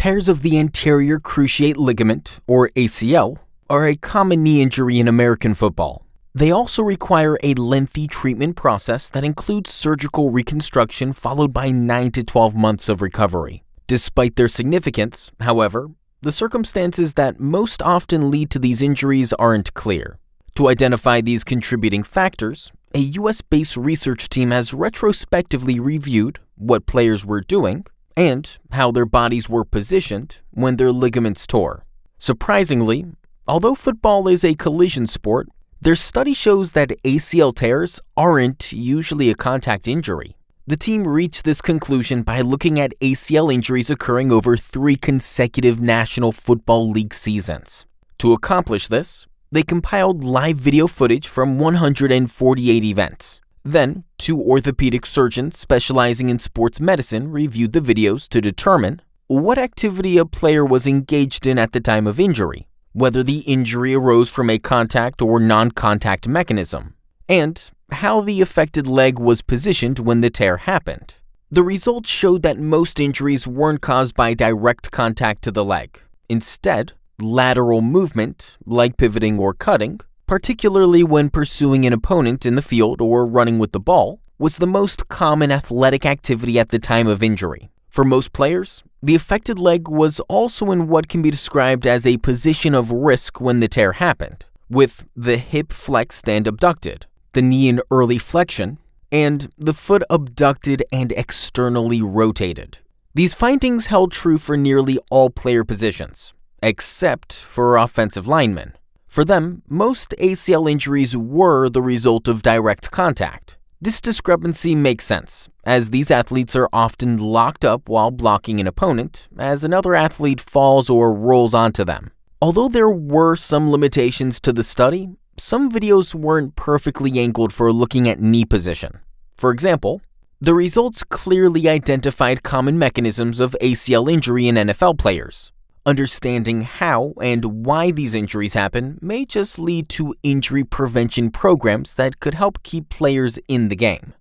Tears of the anterior cruciate ligament, or ACL, are a common knee injury in American football. They also require a lengthy treatment process that includes surgical reconstruction followed by 9 to 12 months of recovery. Despite their significance, however, the circumstances that most often lead to these injuries aren't clear. To identify these contributing factors, a US based research team has retrospectively reviewed what players were doing and how their bodies were positioned when their ligaments tore. Surprisingly, although football is a collision sport, their study shows that ACL tears aren't usually a contact injury. The team reached this conclusion by looking at ACL injuries occurring over three consecutive National Football League seasons. To accomplish this, they compiled live video footage from 148 events. Then, two orthopedic surgeons specializing in sports medicine reviewed the videos to determine what activity a player was engaged in at the time of injury whether the injury arose from a contact or non-contact mechanism, and how the affected leg was positioned when the tear happened. The results showed that most injuries weren't caused by direct contact to the leg. Instead, lateral movement, like pivoting or cutting, particularly when pursuing an opponent in the field or running with the ball, was the most common athletic activity at the time of injury. For most players, the affected leg was also in what can be described as a position of risk when the tear happened, with the hip flexed and abducted, the knee in early flexion, and the foot abducted and externally rotated. These findings held true for nearly all player positions, except for offensive linemen. For them, most ACL injuries were the result of direct contact, this discrepancy makes sense, as these athletes are often locked up while blocking an opponent as another athlete falls or rolls onto them. Although there were some limitations to the study, some videos weren't perfectly angled for looking at knee position. For example, the results clearly identified common mechanisms of ACL injury in NFL players. Understanding how and why these injuries happen may just lead to injury prevention programs that could help keep players in the game.